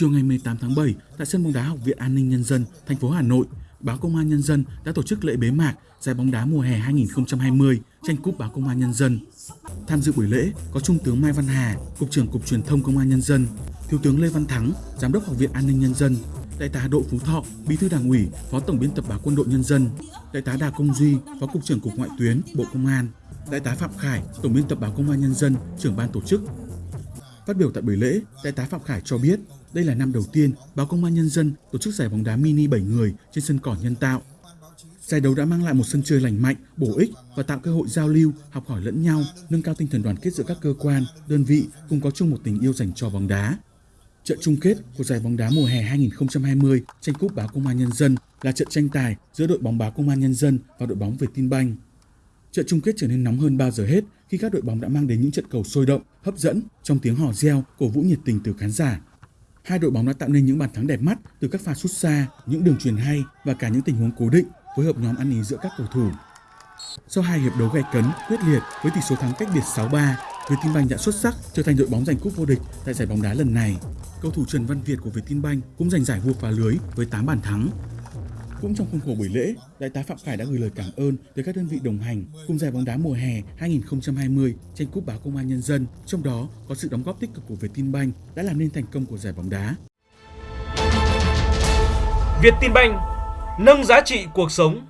Chiều ngày 18 tháng 7, tại sân bóng đá Học viện An ninh Nhân dân, thành phố Hà Nội, Báo Công an Nhân dân đã tổ chức lễ bế mạc giải bóng đá mùa hè 2020 tranh cúp Báo Công an Nhân dân. Tham dự buổi lễ có Trung tướng Mai Văn Hà, Cục trưởng Cục Truyền thông Công an Nhân dân, Thiếu tướng Lê Văn Thắng, Giám đốc Học viện An ninh Nhân dân, Đại tá Đỗ Phú Thọ, Bí thư Đảng ủy, Phó Tổng biên tập báo Quân đội Nhân dân, Đại tá Đà Công Duy, Phó Cục trưởng Cục Ngoại tuyến, Bộ Công an, Đại tá Phạm Khải, Tổng biên tập báo Công an Nhân dân, trưởng ban tổ chức. Phát biểu tại buổi lễ, Đại tá Phạm Khải cho biết đây là năm đầu tiên báo Công an Nhân dân tổ chức giải bóng đá mini 7 người trên sân cỏ nhân tạo. Giải đấu đã mang lại một sân chơi lành mạnh, bổ ích và tạo cơ hội giao lưu, học hỏi lẫn nhau, nâng cao tinh thần đoàn kết giữa các cơ quan, đơn vị cùng có chung một tình yêu dành cho bóng đá. Trận chung kết của giải bóng đá mùa hè 2020 tranh cúp báo Công an Nhân dân là trận tranh tài giữa đội bóng báo Công an Nhân dân và đội bóng việt tinh banh Trận chung kết trở nên nóng hơn bao giờ hết khi các đội bóng đã mang đến những trận cầu sôi động, hấp dẫn trong tiếng hò reo, cổ vũ nhiệt tình từ khán giả. Hai đội bóng đã tạo nên những bàn thắng đẹp mắt từ các pha sút xa, những đường truyền hay và cả những tình huống cố định phối hợp nhóm ăn ý giữa các cầu thủ. Sau hai hiệp đấu gay cấn, quyết liệt với tỷ số thắng cách biệt 6-3, Vietinbank đã xuất sắc trở thành đội bóng giành cúp vô địch tại giải bóng đá lần này. Cầu thủ Trần Văn Việt của Vietinbank cũng giành giải vua phá lưới với 8 bàn thắng. Cũng trong khuôn khổ buổi lễ, Đại tá Phạm Khải đã gửi lời cảm ơn tới các đơn vị đồng hành cùng giải bóng đá mùa hè 2020 trên cúp báo Công an Nhân dân, trong đó có sự đóng góp tích cực của Vietinbank đã làm nên thành công của giải bóng đá. Vietinbank nâng giá trị cuộc sống